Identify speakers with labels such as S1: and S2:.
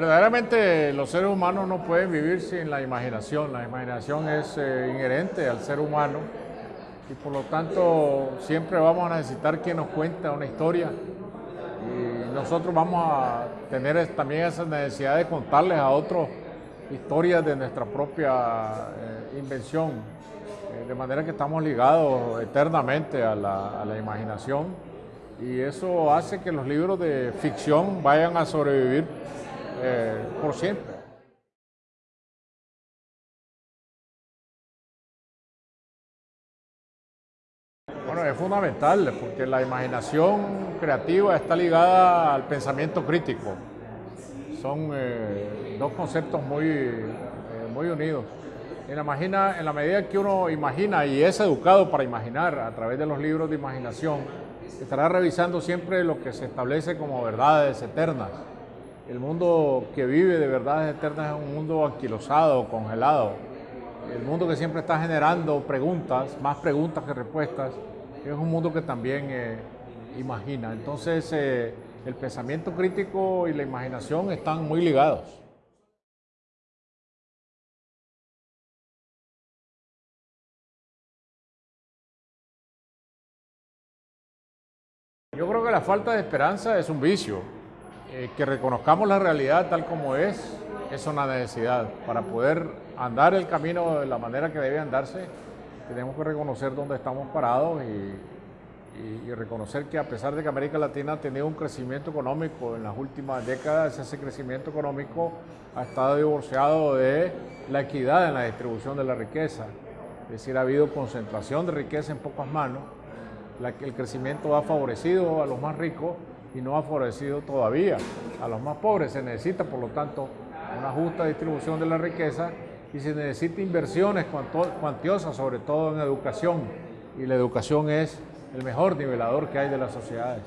S1: Verdaderamente los seres humanos no pueden vivir sin la imaginación. La imaginación es eh, inherente al ser humano y por lo tanto siempre vamos a necesitar quien nos cuente una historia. Y nosotros vamos a tener también esa necesidad de contarles a otros historias de nuestra propia eh, invención, eh, de manera que estamos ligados eternamente a la imaginación. Y eso hace que los libros de ficción vayan a sobrevivir eh, por siempre. Bueno, es fundamental porque la imaginación creativa está ligada al pensamiento crítico. Son eh, dos conceptos muy, eh, muy unidos. En la, imagina, en la medida que uno imagina y es educado para imaginar a través de los libros de imaginación, estará revisando siempre lo que se establece como verdades eternas. El mundo que vive de verdades eternas es un mundo anquilosado, congelado. El mundo que siempre está generando preguntas, más preguntas que respuestas, es un mundo que también eh, imagina. Entonces, eh, el pensamiento crítico y la imaginación están muy ligados. Yo creo que la falta de esperanza es un vicio. Eh, que reconozcamos la realidad tal como es, es una necesidad. Para poder andar el camino de la manera que debe andarse, tenemos que reconocer dónde estamos parados y, reconocer que a pesar de que América Latina ha tenido un crecimiento económico en las últimas décadas, ese crecimiento económico ha estado divorciado de la equidad en la distribución de la riqueza. Es decir, ha habido concentración de riqueza en pocas manos, la, el crecimiento ha favorecido a los más ricos y no ha favorecido todavía a los más pobres. Se necesita, por lo tanto, una justa distribución de la riqueza y se necesita inversiones cuantiosas, sobre todo en educación. Y la educación es el mejor nivelador que hay de las sociedades.